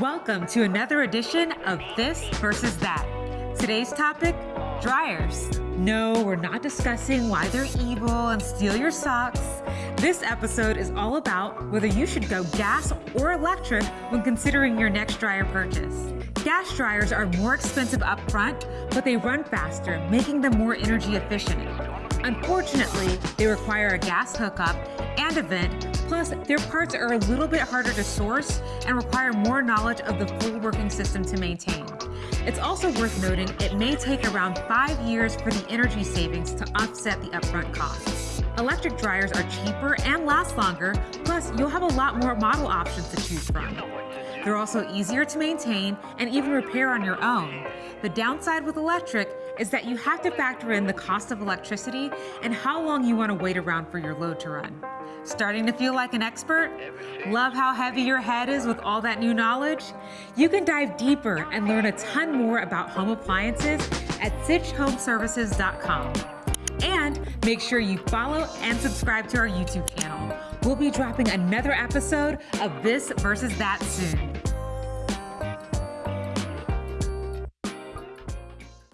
Welcome to another edition of This versus That. Today's topic dryers. No, we're not discussing why they're evil and steal your socks. This episode is all about whether you should go gas or electric when considering your next dryer purchase. Gas dryers are more expensive upfront, but they run faster, making them more energy efficient. Unfortunately, they require a gas hookup and a vent, plus their parts are a little bit harder to source and require more knowledge of the full working system to maintain. It's also worth noting it may take around five years for the energy savings to offset the upfront costs. Electric dryers are cheaper and last longer, plus you'll have a lot more model options to choose from. They're also easier to maintain and even repair on your own. The downside with electric is that you have to factor in the cost of electricity and how long you want to wait around for your load to run. Starting to feel like an expert? Love how heavy your head is with all that new knowledge? You can dive deeper and learn a ton more about home appliances at sitchhomeservices.com. And make sure you follow and subscribe to our YouTube channel. We'll be dropping another episode of This versus That soon.